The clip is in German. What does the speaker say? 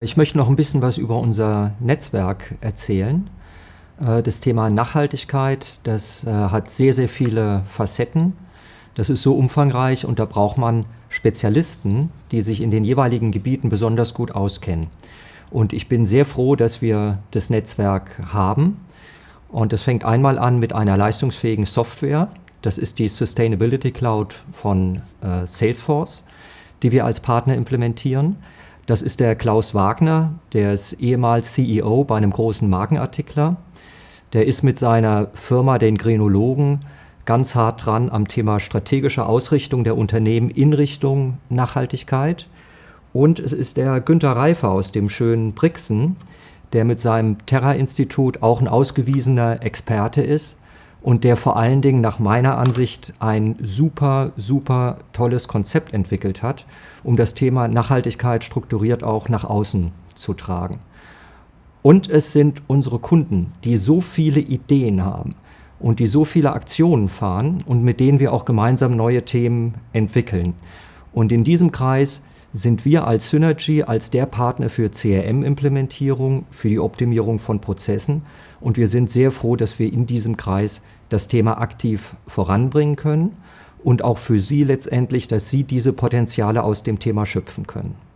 Ich möchte noch ein bisschen was über unser Netzwerk erzählen. Äh, das Thema Nachhaltigkeit, das äh, hat sehr, sehr viele Facetten. Das ist so umfangreich und da braucht man Spezialisten, die sich in den jeweiligen Gebieten besonders gut auskennen. Und ich bin sehr froh, dass wir das Netzwerk haben. Und das fängt einmal an mit einer leistungsfähigen Software. Das ist die Sustainability Cloud von äh, Salesforce, die wir als Partner implementieren. Das ist der Klaus Wagner, der ist ehemals CEO bei einem großen Markenartikler. Der ist mit seiner Firma, den Grenologen, ganz hart dran am Thema strategische Ausrichtung der Unternehmen in Richtung Nachhaltigkeit. Und es ist der Günter Reifer aus dem schönen Brixen, der mit seinem Terra-Institut auch ein ausgewiesener Experte ist und der vor allen Dingen nach meiner Ansicht ein super, super tolles Konzept entwickelt hat, um das Thema Nachhaltigkeit strukturiert auch nach außen zu tragen. Und es sind unsere Kunden, die so viele Ideen haben und die so viele Aktionen fahren und mit denen wir auch gemeinsam neue Themen entwickeln. Und in diesem Kreis sind wir als Synergy als der Partner für CRM-Implementierung, für die Optimierung von Prozessen und wir sind sehr froh, dass wir in diesem Kreis das Thema aktiv voranbringen können und auch für Sie letztendlich, dass Sie diese Potenziale aus dem Thema schöpfen können.